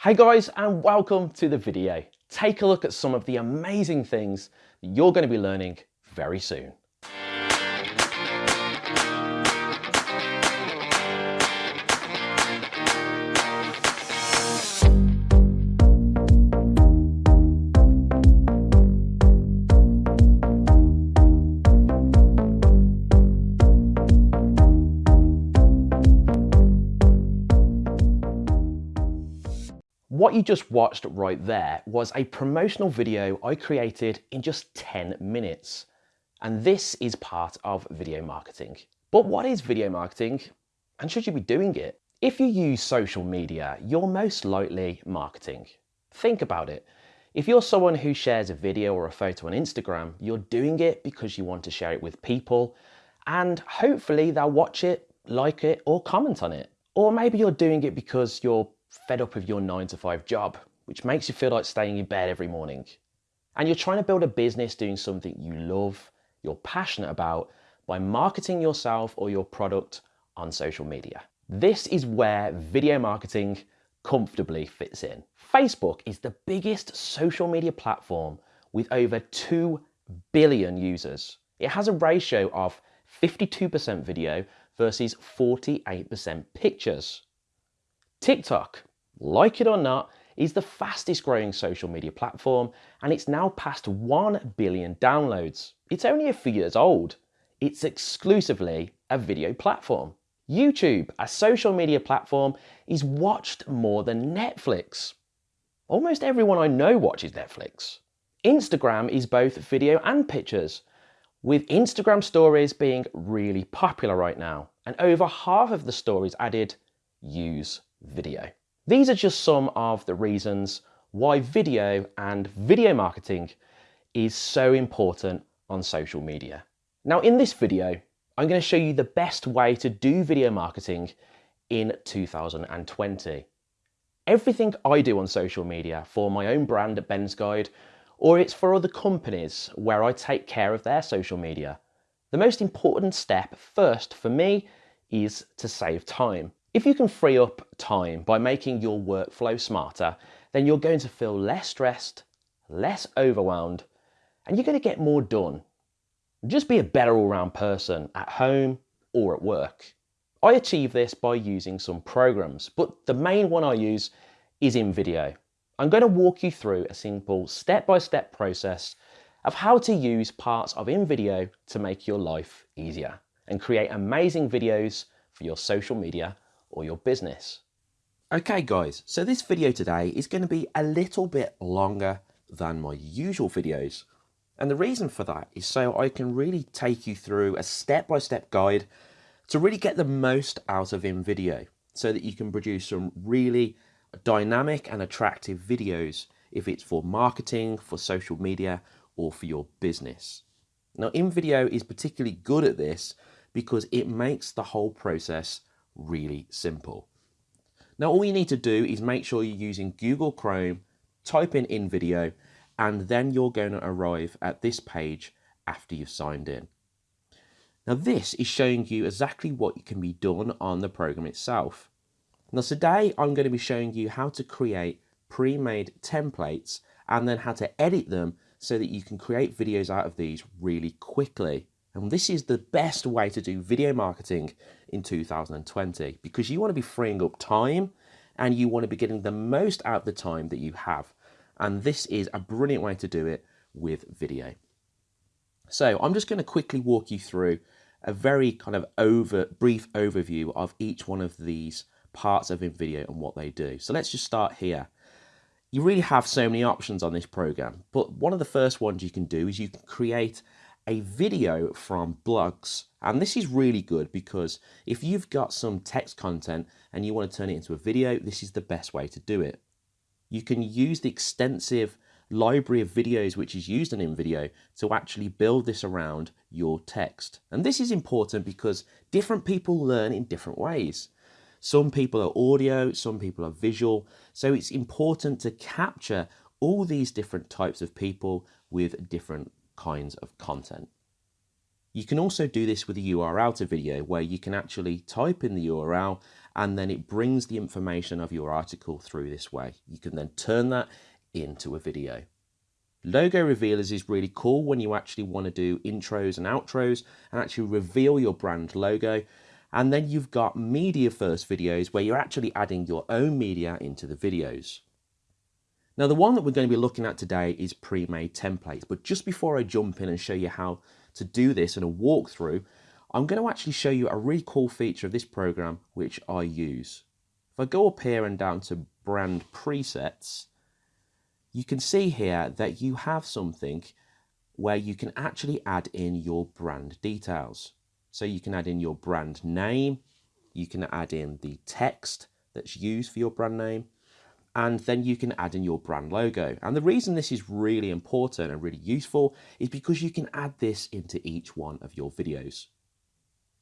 Hey guys and welcome to the video. Take a look at some of the amazing things that you're going to be learning very soon. What you just watched right there was a promotional video I created in just 10 minutes. And this is part of video marketing. But what is video marketing and should you be doing it? If you use social media, you're most likely marketing. Think about it. If you're someone who shares a video or a photo on Instagram, you're doing it because you want to share it with people and hopefully they'll watch it, like it or comment on it. Or maybe you're doing it because you're fed up with your nine to five job, which makes you feel like staying in bed every morning. And you're trying to build a business doing something you love, you're passionate about by marketing yourself or your product on social media. This is where video marketing comfortably fits in. Facebook is the biggest social media platform with over 2 billion users. It has a ratio of 52% video versus 48% pictures. TikTok, like it or not, is the fastest growing social media platform and it's now past 1 billion downloads. It's only a few years old. It's exclusively a video platform. YouTube, a social media platform, is watched more than Netflix. Almost everyone I know watches Netflix. Instagram is both video and pictures, with Instagram stories being really popular right now, and over half of the stories added use video. These are just some of the reasons why video and video marketing is so important on social media. Now in this video, I'm going to show you the best way to do video marketing in 2020. Everything I do on social media for my own brand at Ben's Guide, or it's for other companies where I take care of their social media. The most important step first for me is to save time. If you can free up time by making your workflow smarter, then you're going to feel less stressed, less overwhelmed, and you're going to get more done. Just be a better all-round person at home or at work. I achieve this by using some programs, but the main one I use is InVideo. I'm going to walk you through a simple step-by-step -step process of how to use parts of InVideo to make your life easier and create amazing videos for your social media or your business. Okay guys, so this video today is going to be a little bit longer than my usual videos. And the reason for that is so I can really take you through a step-by-step -step guide to really get the most out of InVideo so that you can produce some really dynamic and attractive videos if it's for marketing, for social media, or for your business. Now, InVideo is particularly good at this because it makes the whole process really simple. Now all you need to do is make sure you're using Google Chrome, type in InVideo, and then you're going to arrive at this page after you've signed in. Now this is showing you exactly what you can be done on the program itself. Now today I'm going to be showing you how to create pre-made templates and then how to edit them so that you can create videos out of these really quickly. And this is the best way to do video marketing in 2020 because you want to be freeing up time and you want to be getting the most out of the time that you have. And this is a brilliant way to do it with video. So I'm just going to quickly walk you through a very kind of over brief overview of each one of these parts of InVideo and what they do. So let's just start here. You really have so many options on this program, but one of the first ones you can do is you can create a video from blogs. And this is really good because if you've got some text content and you want to turn it into a video, this is the best way to do it. You can use the extensive library of videos which is used in InVideo to actually build this around your text. And this is important because different people learn in different ways. Some people are audio, some people are visual. So it's important to capture all these different types of people with different kinds of content. You can also do this with a URL to video where you can actually type in the URL and then it brings the information of your article through this way. You can then turn that into a video. Logo revealers is really cool when you actually want to do intros and outros and actually reveal your brand logo. And then you've got media first videos where you're actually adding your own media into the videos. Now the one that we're going to be looking at today is pre-made templates, but just before I jump in and show you how to do this in a walkthrough, I'm going to actually show you a really cool feature of this program which I use. If I go up here and down to brand presets, you can see here that you have something where you can actually add in your brand details. So you can add in your brand name, you can add in the text that's used for your brand name, and then you can add in your brand logo. And the reason this is really important and really useful is because you can add this into each one of your videos.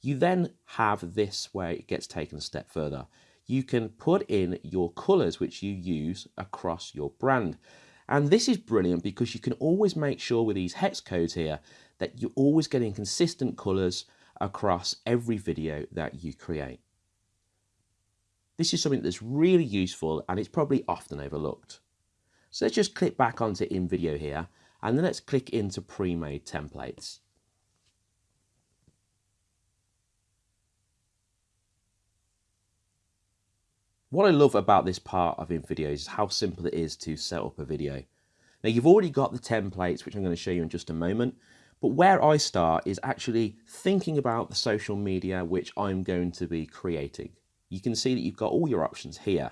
You then have this where it gets taken a step further. You can put in your colors which you use across your brand. And this is brilliant because you can always make sure with these hex codes here that you're always getting consistent colors across every video that you create. This is something that's really useful and it's probably often overlooked. So let's just click back onto InVideo here and then let's click into pre-made templates. What I love about this part of InVideo is how simple it is to set up a video. Now you've already got the templates, which I'm going to show you in just a moment, but where I start is actually thinking about the social media which I'm going to be creating. You can see that you've got all your options here.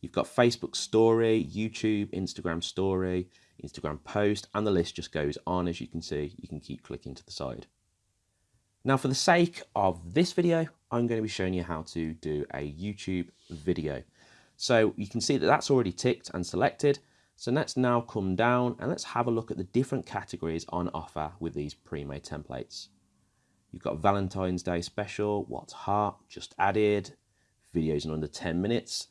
You've got Facebook story, YouTube, Instagram story, Instagram post, and the list just goes on as you can see. You can keep clicking to the side. Now for the sake of this video, I'm going to be showing you how to do a YouTube video. So you can see that that's already ticked and selected. So let's now come down and let's have a look at the different categories on offer with these pre-made templates. You've got Valentine's Day special, what's hot, just added, videos in under 10 minutes.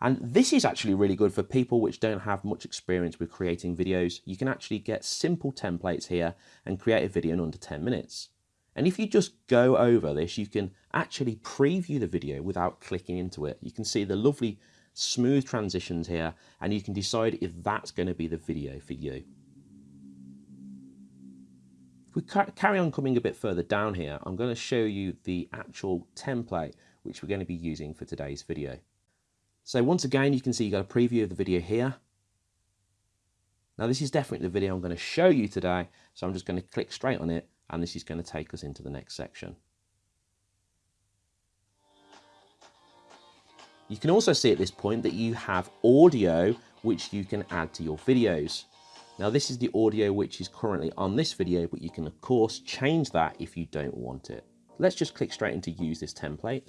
And this is actually really good for people which don't have much experience with creating videos. You can actually get simple templates here and create a video in under 10 minutes. And if you just go over this, you can actually preview the video without clicking into it. You can see the lovely smooth transitions here, and you can decide if that's going to be the video for you. If we carry on coming a bit further down here, I'm going to show you the actual template which we're going to be using for today's video. So once again, you can see you got a preview of the video here. Now this is definitely the video I'm going to show you today, so I'm just going to click straight on it and this is going to take us into the next section. You can also see at this point that you have audio which you can add to your videos. Now this is the audio which is currently on this video, but you can of course change that if you don't want it. Let's just click straight into use this template.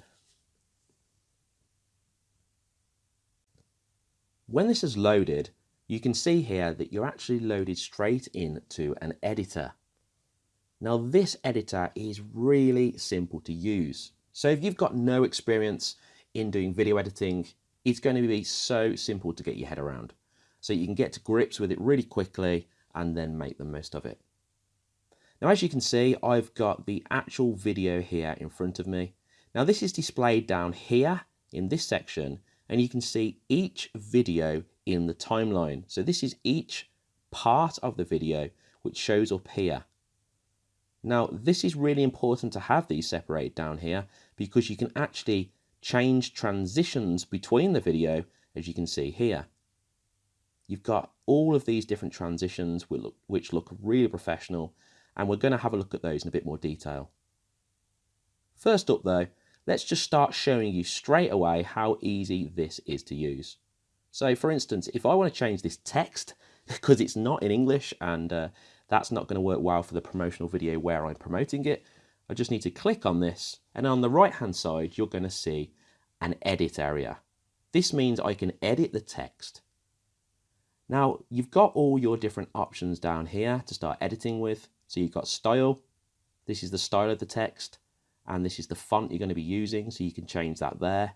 When this is loaded, you can see here that you're actually loaded straight into an editor. Now this editor is really simple to use. So if you've got no experience in doing video editing, it's going to be so simple to get your head around. So you can get to grips with it really quickly and then make the most of it. Now as you can see, I've got the actual video here in front of me. Now this is displayed down here in this section and you can see each video in the timeline. So this is each part of the video which shows up here. Now, this is really important to have these separated down here because you can actually change transitions between the video, as you can see here. You've got all of these different transitions which look, which look really professional, and we're going to have a look at those in a bit more detail. First up though, let's just start showing you straight away how easy this is to use. So for instance, if I want to change this text, because it's not in English and uh, that's not going to work well for the promotional video where I'm promoting it. I just need to click on this and on the right hand side you're going to see an edit area. This means I can edit the text. Now you've got all your different options down here to start editing with. So you've got style, this is the style of the text and this is the font you're going to be using so you can change that there.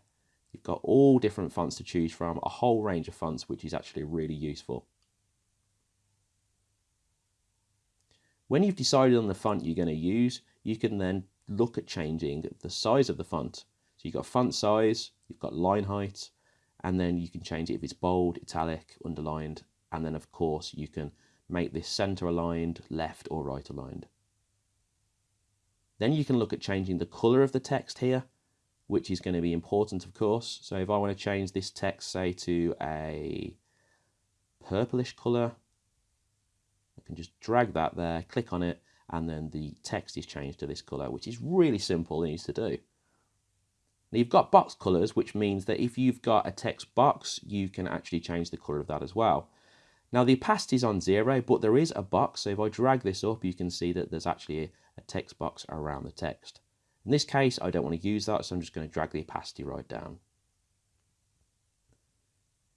You've got all different fonts to choose from, a whole range of fonts which is actually really useful. When you've decided on the font you're going to use, you can then look at changing the size of the font. So you've got font size, you've got line height, and then you can change it if it's bold, italic, underlined, and then of course you can make this center aligned, left or right aligned. Then you can look at changing the color of the text here, which is going to be important, of course. So if I want to change this text, say, to a purplish color, I can just drag that there, click on it, and then the text is changed to this color, which is really simple and easy to do. Now you've got box colors, which means that if you've got a text box, you can actually change the color of that as well. Now the opacity is on zero, but there is a box. So if I drag this up, you can see that there's actually a, text box around the text. In this case, I don't want to use that, so I'm just going to drag the opacity right down.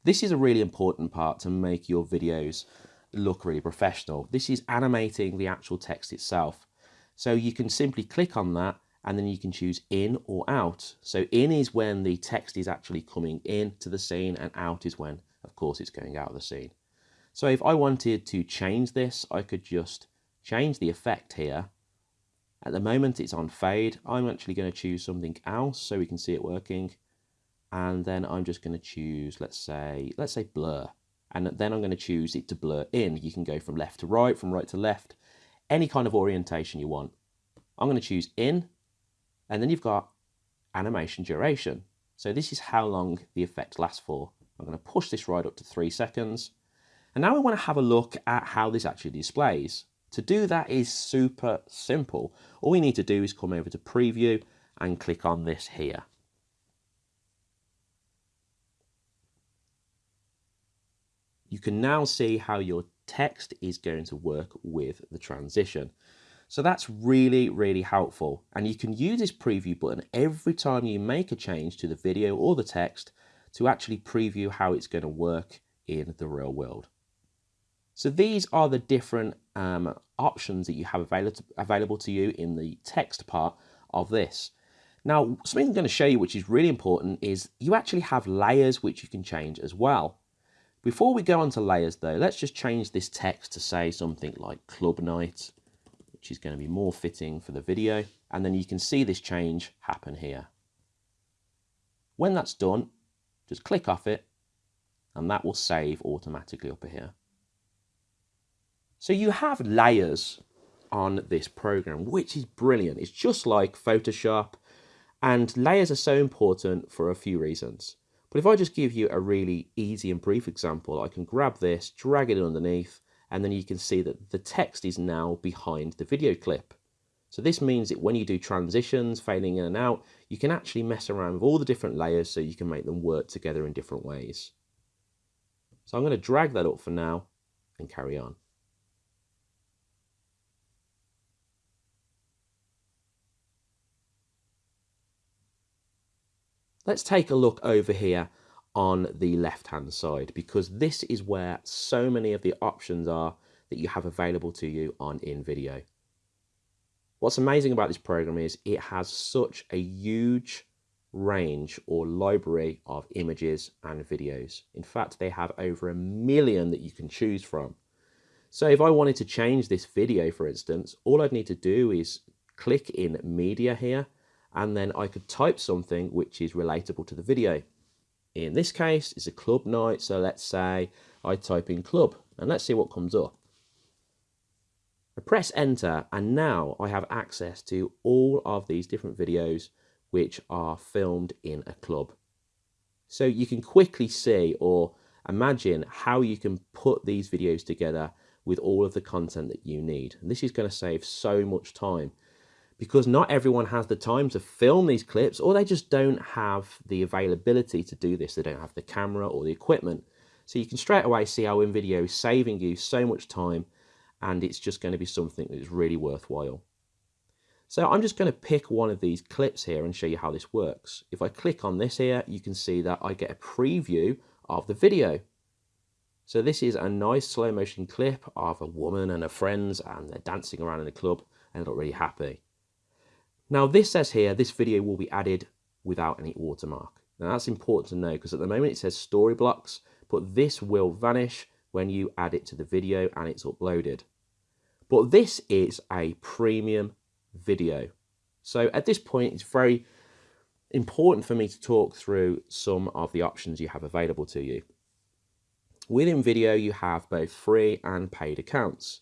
This is a really important part to make your videos look really professional. This is animating the actual text itself. So you can simply click on that and then you can choose in or out. So in is when the text is actually coming in to the scene and out is when, of course, it's going out of the scene. So if I wanted to change this, I could just change the effect here. At the moment it's on fade. I'm actually going to choose something else so we can see it working. And then I'm just going to choose, let's say, let's say blur. And then I'm going to choose it to blur in. You can go from left to right, from right to left, any kind of orientation you want. I'm going to choose in, and then you've got animation duration. So this is how long the effect lasts for. I'm going to push this right up to three seconds. And now we want to have a look at how this actually displays. To do that is super simple. All we need to do is come over to preview and click on this here. You can now see how your text is going to work with the transition. So that's really, really helpful. And you can use this preview button every time you make a change to the video or the text to actually preview how it's going to work in the real world. So these are the different um, options that you have available available to you in the text part of this. Now, something I'm going to show you which is really important is you actually have layers which you can change as well. Before we go on to layers though, let's just change this text to say something like club night, which is going to be more fitting for the video. And then you can see this change happen here. When that's done, just click off it and that will save automatically up here. So you have layers on this program, which is brilliant. It's just like Photoshop and layers are so important for a few reasons. But if I just give you a really easy and brief example, I can grab this, drag it underneath, and then you can see that the text is now behind the video clip. So this means that when you do transitions, fading in and out, you can actually mess around with all the different layers so you can make them work together in different ways. So I'm going to drag that up for now and carry on. Let's take a look over here on the left hand side because this is where so many of the options are that you have available to you on InVideo. What's amazing about this program is it has such a huge range or library of images and videos. In fact, they have over a million that you can choose from. So if I wanted to change this video, for instance, all I'd need to do is click in media here and then I could type something which is relatable to the video. In this case, it's a club night, so let's say I type in club, and let's see what comes up. I press enter, and now I have access to all of these different videos which are filmed in a club. So you can quickly see or imagine how you can put these videos together with all of the content that you need. And this is going to save so much time because not everyone has the time to film these clips or they just don't have the availability to do this. They don't have the camera or the equipment. So you can straight away see how InVideo is saving you so much time and it's just going to be something that is really worthwhile. So I'm just going to pick one of these clips here and show you how this works. If I click on this here, you can see that I get a preview of the video. So this is a nice slow motion clip of a woman and her friends and they're dancing around in a club and look really happy. Now this says here, this video will be added without any watermark. Now that's important to know because at the moment it says Storyblocks, but this will vanish when you add it to the video and it's uploaded. But this is a premium video. So at this point, it's very important for me to talk through some of the options you have available to you. Within video, you have both free and paid accounts.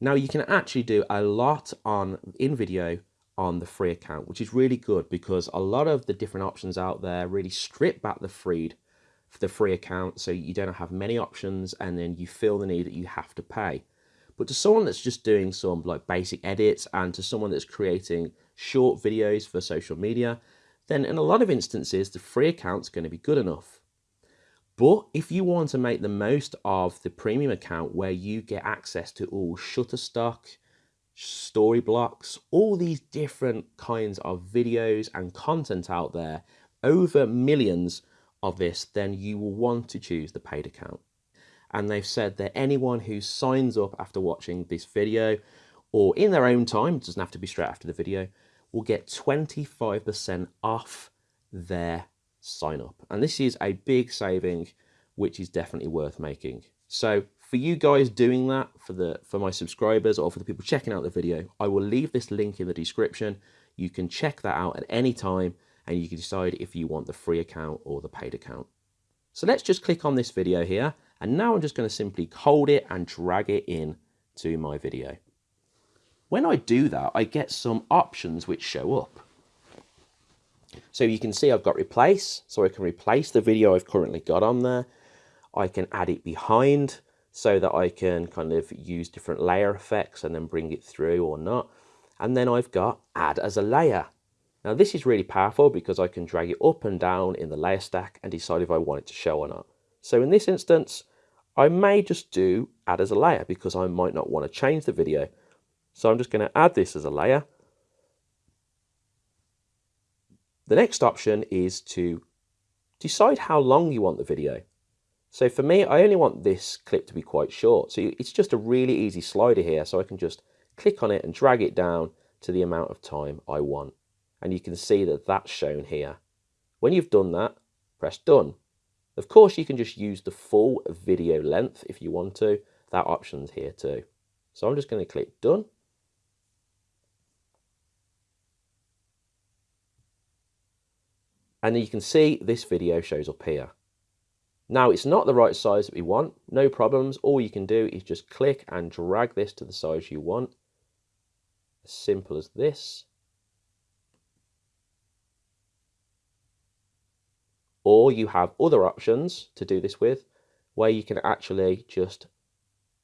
Now you can actually do a lot on InVideo on the free account, which is really good because a lot of the different options out there really strip back the free the free account so you don't have many options and then you feel the need that you have to pay. But to someone that's just doing some like basic edits and to someone that's creating short videos for social media, then in a lot of instances, the free account's going to be good enough. But if you want to make the most of the premium account where you get access to all Shutterstock, Storyblocks, all these different kinds of videos and content out there, over millions of this, then you will want to choose the paid account. And they've said that anyone who signs up after watching this video or in their own time, doesn't have to be straight after the video, will get 25% off their sign up. And this is a big saving, which is definitely worth making. So for you guys doing that, for the for my subscribers or for the people checking out the video, I will leave this link in the description. You can check that out at any time and you can decide if you want the free account or the paid account. So let's just click on this video here. And now I'm just going to simply hold it and drag it in to my video. When I do that, I get some options which show up. So you can see I've got replace, so I can replace the video I've currently got on there. I can add it behind so that I can kind of use different layer effects and then bring it through or not. And then I've got add as a layer. Now this is really powerful because I can drag it up and down in the layer stack and decide if I want it to show or not. So in this instance, I may just do add as a layer because I might not want to change the video. So I'm just going to add this as a layer The next option is to decide how long you want the video. So for me, I only want this clip to be quite short. So it's just a really easy slider here. So I can just click on it and drag it down to the amount of time I want. And you can see that that's shown here. When you've done that, press done. Of course, you can just use the full video length if you want to. That option's here too. So I'm just going to click done. And you can see this video shows up here. Now it's not the right size that we want, no problems. All you can do is just click and drag this to the size you want. As simple as this. Or you have other options to do this with, where you can actually just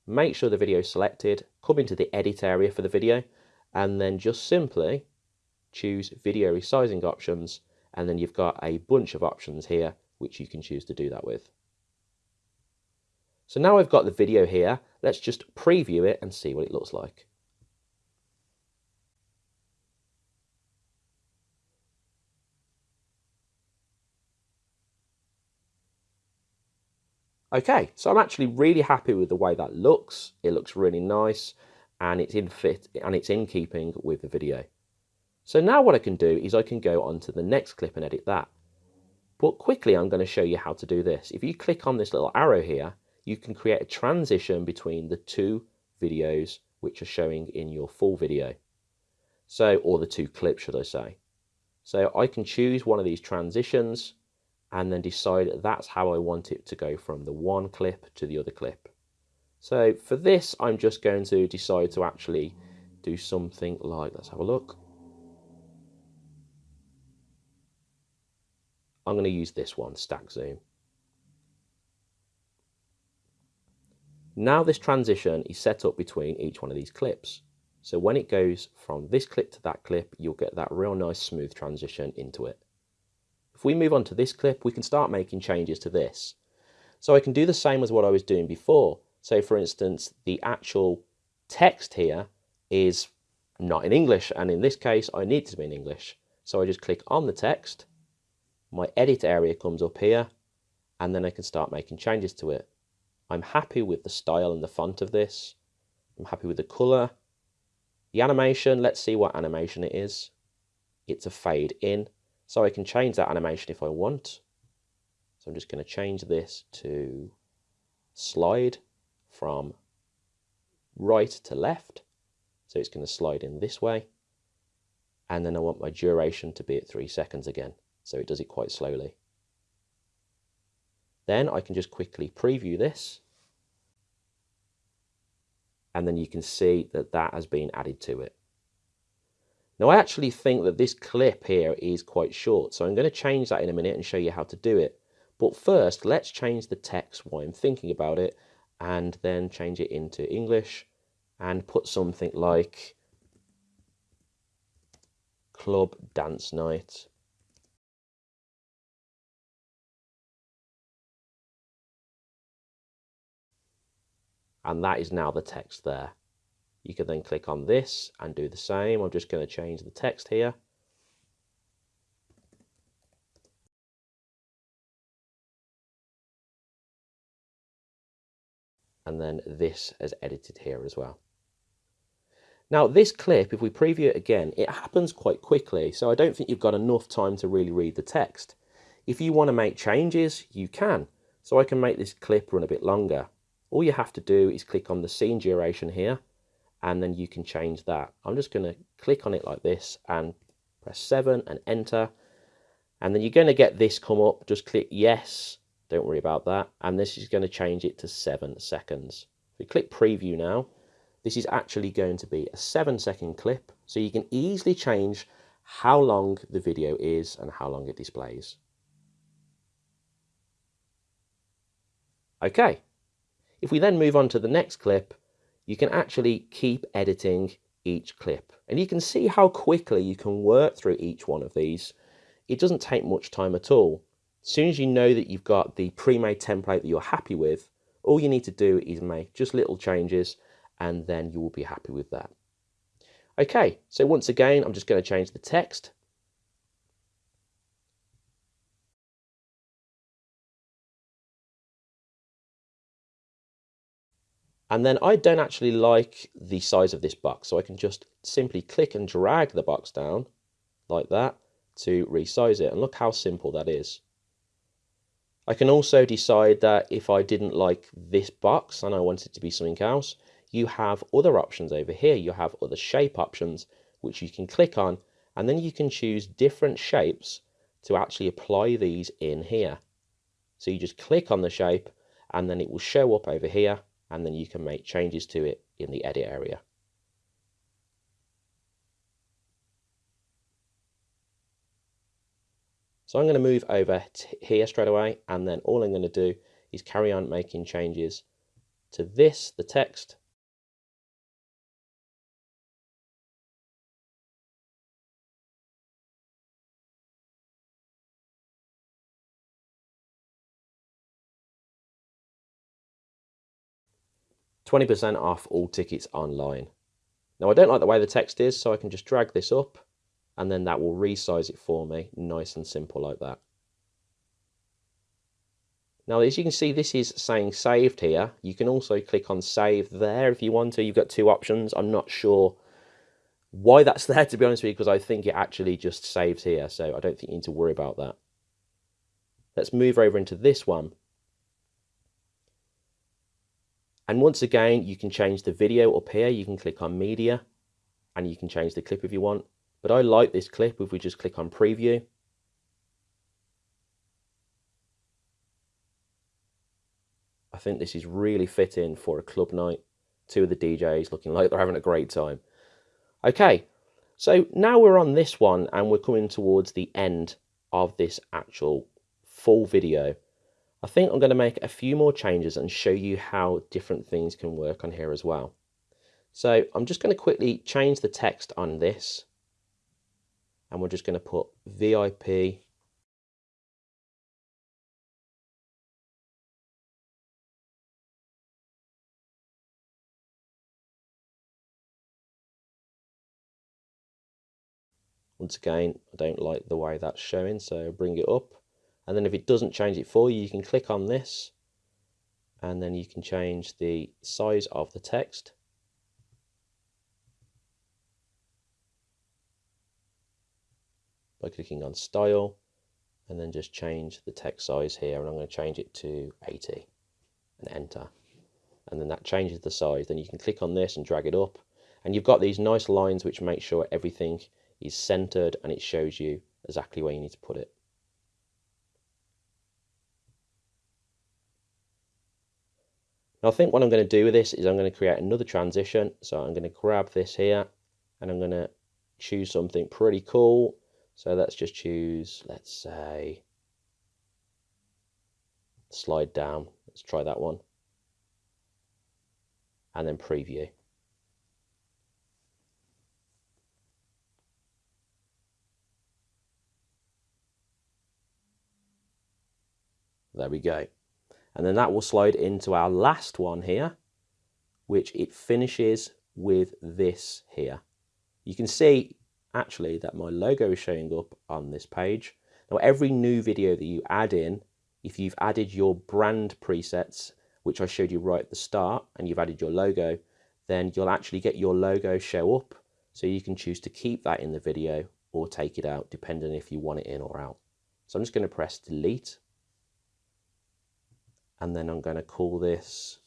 make sure the video is selected, come into the edit area for the video, and then just simply choose video resizing options and then you've got a bunch of options here which you can choose to do that with. So now I've got the video here, let's just preview it and see what it looks like. Okay, so I'm actually really happy with the way that looks. It looks really nice and it's in fit and it's in keeping with the video. So now what I can do is I can go on to the next clip and edit that. But quickly I'm going to show you how to do this. If you click on this little arrow here, you can create a transition between the two videos which are showing in your full video. So, or the two clips, should I say. So I can choose one of these transitions and then decide that's how I want it to go from the one clip to the other clip. So for this, I'm just going to decide to actually do something like, let's have a look. I'm going to use this one, stack zoom. Now this transition is set up between each one of these clips. So when it goes from this clip to that clip, you'll get that real nice smooth transition into it. If we move on to this clip, we can start making changes to this. So I can do the same as what I was doing before. So for instance, the actual text here is not in English. And in this case, I need to be in English. So I just click on the text my edit area comes up here and then I can start making changes to it. I'm happy with the style and the font of this. I'm happy with the color. The animation, let's see what animation it is. It's a fade in, so I can change that animation if I want. So I'm just going to change this to slide from right to left. So it's going to slide in this way. and then I want my duration to be at three seconds again. So it does it quite slowly. Then I can just quickly preview this. And then you can see that that has been added to it. Now I actually think that this clip here is quite short, so I'm going to change that in a minute and show you how to do it. But first, let's change the text while I'm thinking about it, and then change it into English, and put something like Club Dance Night. And that is now the text there. You can then click on this and do the same. I'm just going to change the text here. And then this is edited here as well. Now this clip, if we preview it again, it happens quite quickly. So I don't think you've got enough time to really read the text. If you want to make changes, you can. So I can make this clip run a bit longer. All you have to do is click on the scene duration here and then you can change that. I'm just going to click on it like this and press 7 and enter. And then you're going to get this come up. Just click yes. Don't worry about that. And this is going to change it to 7 seconds. If we click preview now, this is actually going to be a 7 second clip. So you can easily change how long the video is and how long it displays. Okay, if we then move on to the next clip, you can actually keep editing each clip. And you can see how quickly you can work through each one of these. It doesn't take much time at all. As soon as you know that you've got the pre-made template that you're happy with, all you need to do is make just little changes and then you will be happy with that. Okay, so once again, I'm just going to change the text And then I don't actually like the size of this box, so I can just simply click and drag the box down like that to resize it. And look how simple that is. I can also decide that if I didn't like this box and I want it to be something else, you have other options over here. You have other shape options, which you can click on, and then you can choose different shapes to actually apply these in here. So you just click on the shape and then it will show up over here and then you can make changes to it in the edit area. So I'm going to move over here straight away and then all I'm going to do is carry on making changes to this, the text, Twenty percent off all tickets online. Now I don't like the way the text is, so I can just drag this up and then that will resize it for me, nice and simple like that. Now, as you can see, this is saying saved here. You can also click on save there if you want to. You've got two options. I'm not sure why that's there, to be honest with you, because I think it actually just saves here. So I don't think you need to worry about that. Let's move over into this one. And once again, you can change the video up here. You can click on media and you can change the clip if you want. But I like this clip if we just click on preview. I think this is really fitting for a club night. Two of the DJs looking like they're having a great time. Okay, so now we're on this one and we're coming towards the end of this actual full video. I think I'm going to make a few more changes and show you how different things can work on here as well. So I'm just going to quickly change the text on this and we're just going to put VIP Once again, I don't like the way that's showing, so bring it up and then if it doesn't change it for you you can click on this and then you can change the size of the text. By clicking on style and then just change the text size here and I'm going to change it to 80 and enter. And then that changes the size. Then you can click on this and drag it up. And you've got these nice lines which make sure everything is centered and it shows you exactly where you need to put it. Now I think what I'm going to do with this is I'm going to create another transition. So I'm going to grab this here and I'm going to choose something pretty cool. So let's just choose, let's say, slide down. Let's try that one. And then preview. There we go. And then that will slide into our last one here, which it finishes with this here. You can see actually that my logo is showing up on this page. Now every new video that you add in, if you've added your brand presets, which I showed you right at the start, and you've added your logo, then you'll actually get your logo show up. So you can choose to keep that in the video or take it out, depending if you want it in or out. So I'm just going to press delete and then I'm going to call this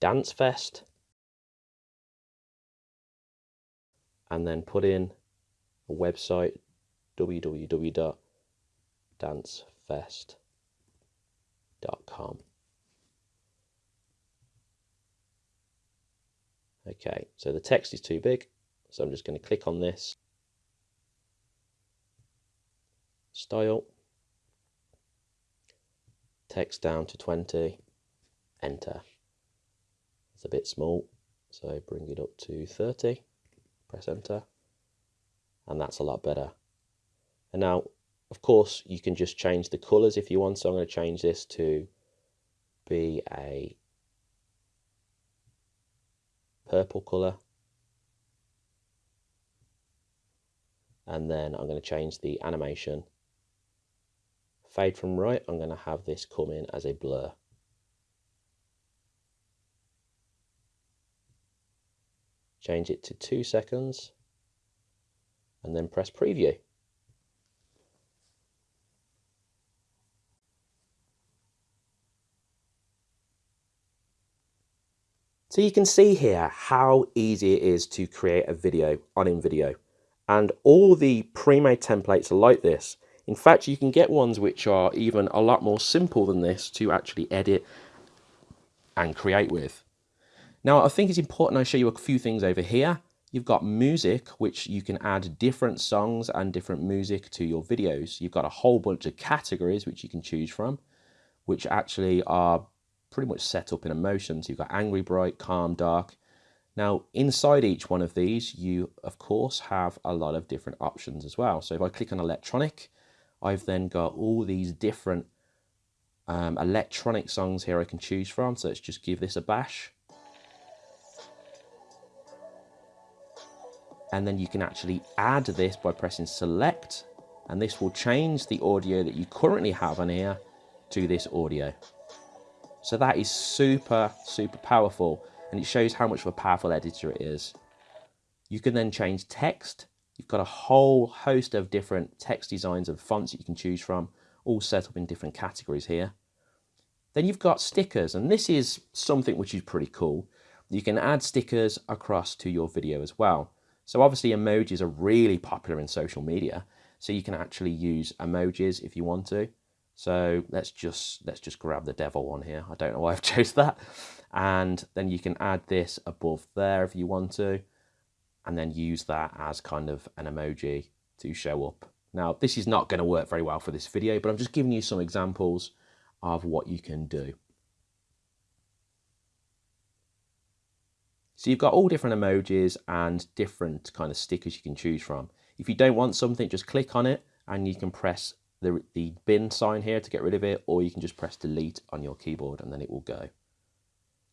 Dance Fest and then put in a website www.dancefest.com. Okay, so the text is too big, so I'm just going to click on this. Style text down to 20, enter. It's a bit small, so bring it up to 30, press enter, and that's a lot better. And now, of course, you can just change the colours if you want, so I'm going to change this to be a purple colour. And then I'm going to change the animation fade from right, I'm going to have this come in as a blur. Change it to two seconds and then press preview. So you can see here how easy it is to create a video on InVideo. And all the pre-made templates are like this. In fact, you can get ones which are even a lot more simple than this to actually edit and create with. Now, I think it's important I show you a few things over here. You've got music, which you can add different songs and different music to your videos. You've got a whole bunch of categories which you can choose from, which actually are pretty much set up in emotions. You've got angry, bright, calm, dark. Now, inside each one of these, you, of course, have a lot of different options as well. So if I click on electronic, I've then got all these different um, electronic songs here I can choose from. So let's just give this a bash. And then you can actually add this by pressing select and this will change the audio that you currently have on here to this audio. So that is super, super powerful and it shows how much of a powerful editor it is. You can then change text You've got a whole host of different text designs and fonts that you can choose from, all set up in different categories here. Then you've got stickers, and this is something which is pretty cool. You can add stickers across to your video as well. So obviously emojis are really popular in social media, so you can actually use emojis if you want to. So let's just let's just grab the devil one here. I don't know why I've chose that. And then you can add this above there if you want to and then use that as kind of an emoji to show up. Now, this is not going to work very well for this video, but I'm just giving you some examples of what you can do. So you've got all different emojis and different kind of stickers you can choose from. If you don't want something, just click on it and you can press the, the bin sign here to get rid of it, or you can just press delete on your keyboard and then it will go.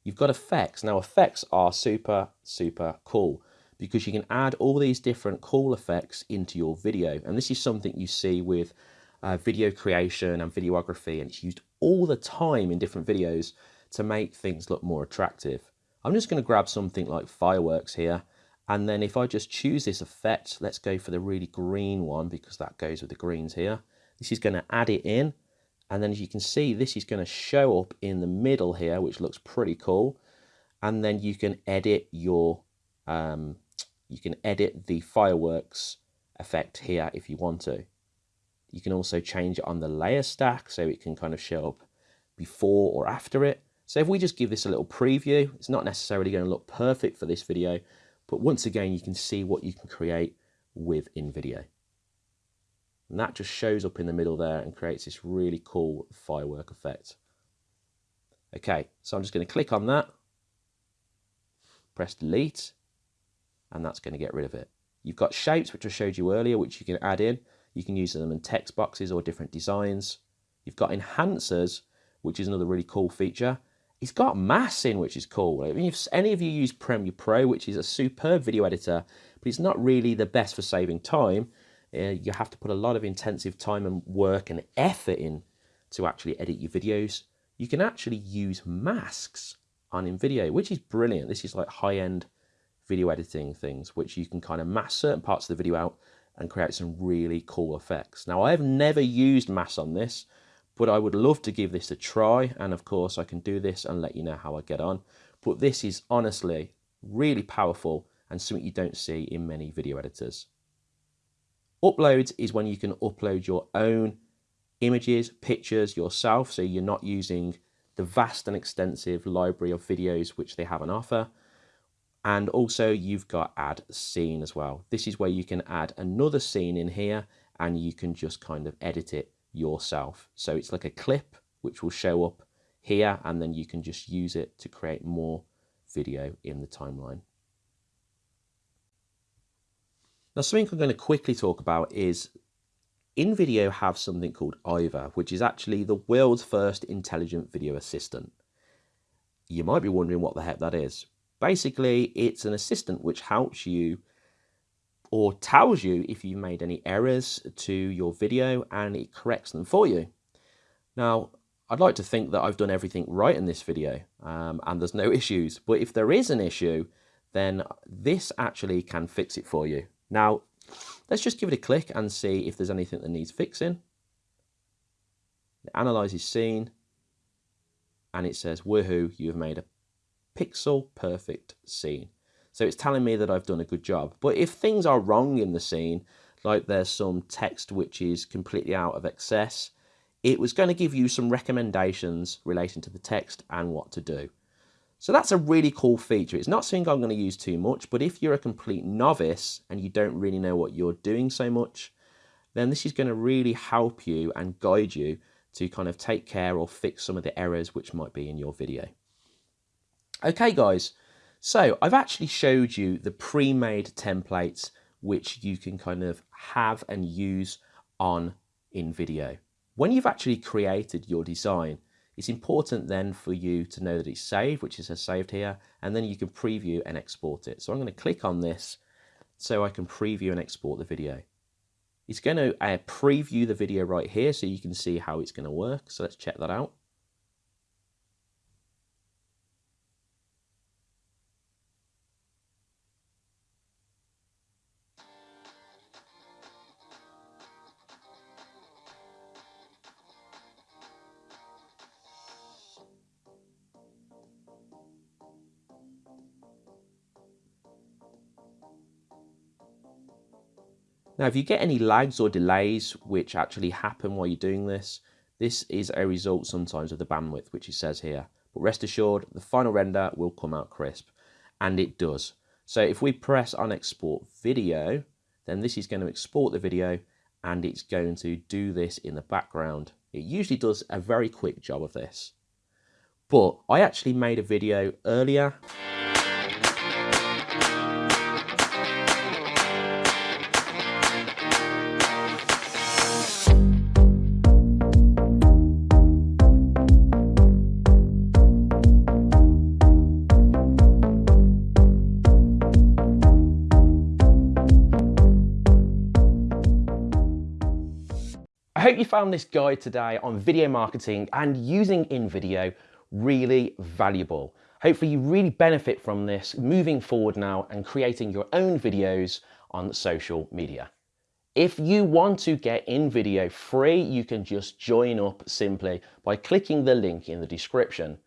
You've got effects. Now effects are super, super cool because you can add all these different cool effects into your video. And this is something you see with uh, video creation and videography, and it's used all the time in different videos to make things look more attractive. I'm just going to grab something like fireworks here. And then if I just choose this effect, let's go for the really green one because that goes with the greens here. This is going to add it in. And then as you can see, this is going to show up in the middle here, which looks pretty cool. And then you can edit your um, You can edit the fireworks effect here if you want to. You can also change it on the layer stack so it can kind of show up before or after it. So if we just give this a little preview, it's not necessarily going to look perfect for this video, but once again, you can see what you can create with InVideo. And that just shows up in the middle there and creates this really cool firework effect. Okay, so I'm just going to click on that, press delete, and that's going to get rid of it. You've got shapes, which I showed you earlier, which you can add in. You can use them in text boxes or different designs. You've got enhancers, which is another really cool feature. It's got masking, which is cool. I mean, if any of you use Premiere Pro, which is a superb video editor, but it's not really the best for saving time, uh, you have to put a lot of intensive time and work and effort in to actually edit your videos. You can actually use masks on InVideo, which is brilliant. This is like high-end video editing things, which you can kind of mask certain parts of the video out and create some really cool effects. Now, I have never used masks on this, but I would love to give this a try. And of course, I can do this and let you know how I get on. But this is honestly really powerful and something you don't see in many video editors. Uploads is when you can upload your own images, pictures yourself, so you're not using the vast and extensive library of videos which they have on offer. And also you've got add scene as well. This is where you can add another scene in here and you can just kind of edit it yourself. So it's like a clip which will show up here and then you can just use it to create more video in the timeline. Now something I'm going to quickly talk about is InVideo have something called IVA, which is actually the world's first intelligent video assistant. You might be wondering what the heck that is. Basically, it's an assistant which helps you or tells you if you've made any errors to your video and it corrects them for you. Now, I'd like to think that I've done everything right in this video um, and there's no issues, but if there is an issue, then this actually can fix it for you. Now, let's just give it a click and see if there's anything that needs fixing. It analyzes scene and it says, woohoo, you have made a pixel perfect scene. So it's telling me that I've done a good job. But if things are wrong in the scene, like there's some text which is completely out of excess, it was going to give you some recommendations relating to the text and what to do. So that's a really cool feature. It's not something I'm going to use too much, but if you're a complete novice and you don't really know what you're doing so much, then this is going to really help you and guide you to kind of take care or fix some of the errors which might be in your video. Okay guys, so I've actually showed you the pre-made templates which you can kind of have and use on InVideo. When you've actually created your design, it's important then for you to know that it's saved, which is saved here, and then you can preview and export it. So I'm going to click on this so I can preview and export the video. It's going to uh, preview the video right here so you can see how it's going to work. So let's check that out. Now, if you get any lags or delays which actually happen while you're doing this, this is a result sometimes of the bandwidth, which it says here. But rest assured, the final render will come out crisp, and it does. So if we press on export video, then this is going to export the video and it's going to do this in the background. It usually does a very quick job of this. But I actually made a video earlier. I hope you found this guide today on video marketing and using InVideo really valuable. Hopefully you really benefit from this moving forward now and creating your own videos on social media. If you want to get InVideo free, you can just join up simply by clicking the link in the description.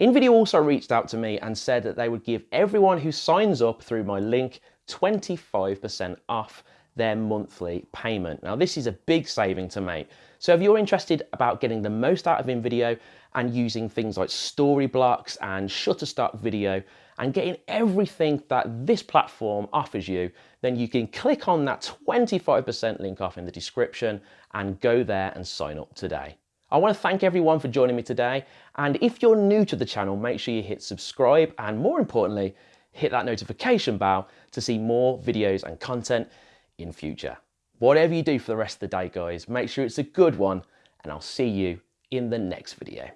InVideo also reached out to me and said that they would give everyone who signs up through my link 25% off their monthly payment. Now this is a big saving to make. So if you're interested about getting the most out of InVideo and using things like Storyblocks and Shutterstock video and getting everything that this platform offers you, then you can click on that 25% link off in the description and go there and sign up today. I want to thank everyone for joining me today. And if you're new to the channel, make sure you hit subscribe and more importantly, hit that notification bell to see more videos and content in future. Whatever you do for the rest of the day, guys, make sure it's a good one and I'll see you in the next video.